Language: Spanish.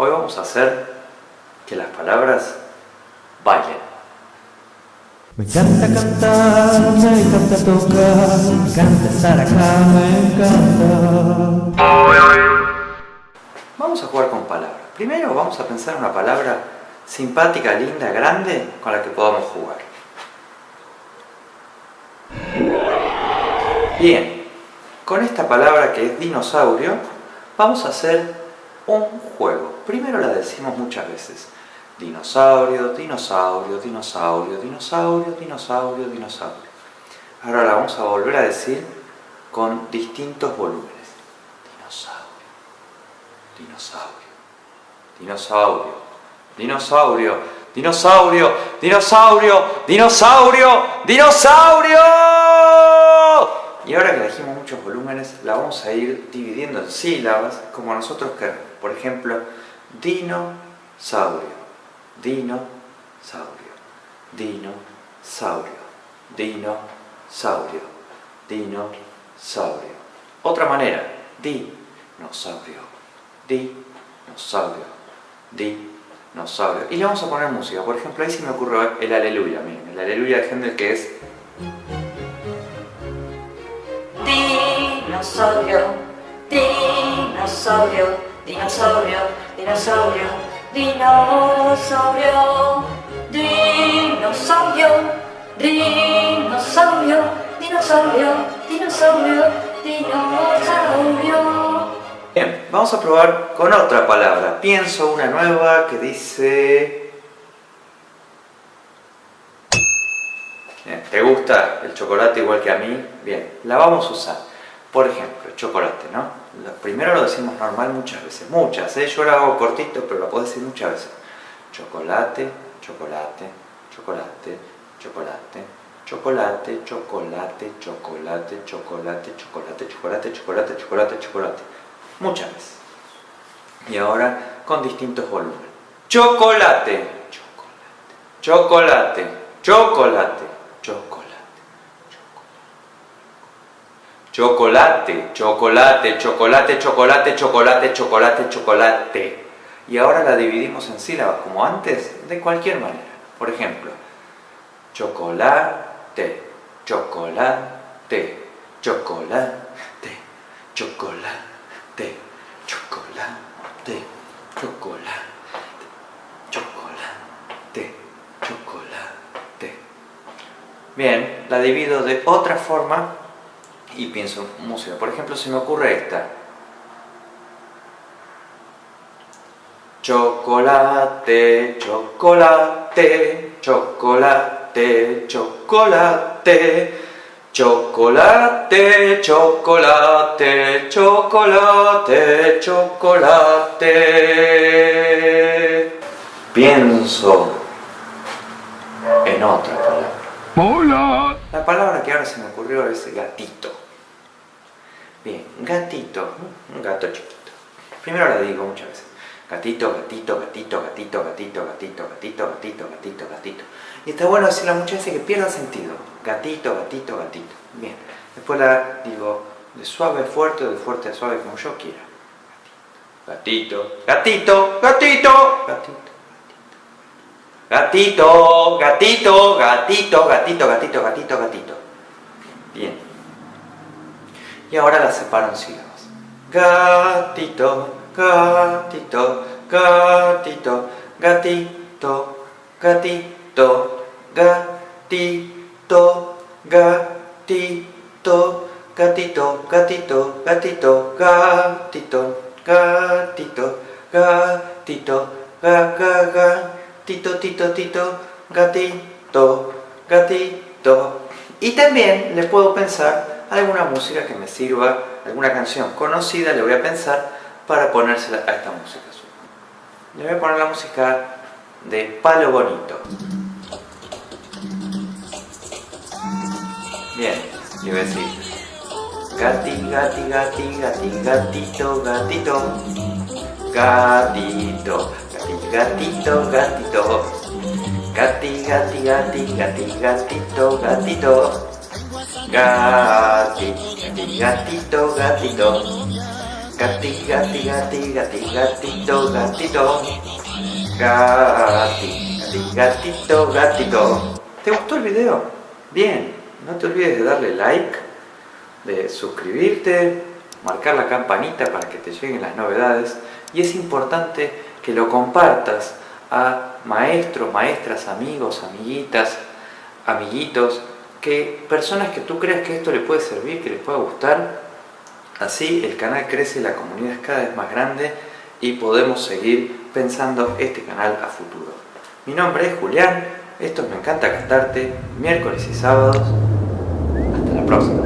Hoy vamos a hacer que las palabras bailen. Me encanta cantar, me encanta tocar, me encanta estar acá, me encanta. Vamos a jugar con palabras. Primero vamos a pensar una palabra simpática, linda, grande, con la que podamos jugar. Bien, con esta palabra que es dinosaurio, vamos a hacer un juego. Primero la decimos muchas veces. Dinosaurio, dinosaurio, dinosaurio, dinosaurio, dinosaurio, dinosaurio. Ahora la vamos a volver a decir con distintos volúmenes. Dinosaurio, dinosaurio, dinosaurio, dinosaurio, dinosaurio, dinosaurio, dinosaurio, dinosaurio. Y ahora que dijimos muchos volúmenes, la vamos a ir dividiendo en sílabas como nosotros queremos. Por ejemplo, dinosaurio, dinosaurio, dinosaurio, dinosaurio, dinosaurio. Otra manera, dinosaurio, dinosaurio, dinosaurio. Y le vamos a poner música. Por ejemplo, ahí sí me ocurre el aleluya. Miren, el aleluya de Händel que es dinosaurio, dinosaurio, dinosaurio, dinosaurio, dinosaurio, dinosaurio, dinosaurio, dinosaurio, dinosaurio, dinosaurio. Bien, vamos a probar con otra palabra. Pienso una nueva que dice... Bien, ¿Te gusta el chocolate igual que a mí? Bien, la vamos a usar. Por ejemplo, chocolate, ¿no? Primero lo decimos normal muchas veces, muchas, ¿eh? yo lo hago cortito, pero lo puedo decir muchas veces. Chocolate, chocolate, chocolate, chocolate, chocolate, chocolate, chocolate, chocolate, chocolate, chocolate, chocolate, chocolate, chocolate. Muchas veces. Y ahora con distintos volúmenes. Chocolate, chocolate, chocolate, chocolate. Chocolate, chocolate, chocolate, chocolate, chocolate, chocolate, chocolate. Y ahora la dividimos en sílabas, como antes, de cualquier manera. Por ejemplo, chocolate, chocolate, chocolate, chocolate, chocolate, chocolate. chocolate, chocolate, Bien, la divido de otra forma y pienso música. Por ejemplo, se me ocurre esta. Chocolate, chocolate, chocolate, chocolate, chocolate, chocolate, chocolate, chocolate. Pienso en otra palabra. Hola. La palabra que ahora se me ocurrió es gatito. Bien, gatito, un gato chiquito. Primero la digo muchas veces. Gatito, gatito, gatito, gatito, gatito, gatito, gatito, gatito, gatito, gatito. Y está bueno decirla muchas veces que pierda sentido. Gatito, gatito, gatito. Bien. Después la digo de suave a fuerte de fuerte a suave como yo quiera. Gatito, gatito, gatito, gatito. Gatito, gatito, gatito, gatito, gatito, gatito, gatito. Bien. Y ahora las separo en sílabas. Gatito, gatito, gatito, gatito, gatito, gatito, gatito, gatito, gatito, gatito, gatito, gatito, gatito, ga, ga, ga, tito, tito, tito, gatito, gatito. Y también le puedo pensar alguna música que me sirva, alguna canción conocida, le voy a pensar para ponérsela a esta música. Le voy a poner la música de Palo Bonito. Bien, le voy a decir Gati, gati, gati, gati, gatito, gatito Gatito, gati, gatito, gatito Gati, gati, gati, gati, gatito, gatito Gati, gati, gatito, gatito Gati, gati, gati, gati, gatito, gatito. Gati, gati, gatito, gatito. ¿Te gustó el video? Bien, no te olvides de darle like, de suscribirte, marcar la campanita para que te lleguen las novedades y es importante que lo compartas a maestros, maestras, amigos, amiguitas, amiguitos, que personas que tú creas que esto le puede servir, que les pueda gustar. Así el canal crece, la comunidad es cada vez más grande y podemos seguir pensando este canal a futuro. Mi nombre es Julián, esto es Me Encanta Cantarte, miércoles y sábados. Hasta la próxima.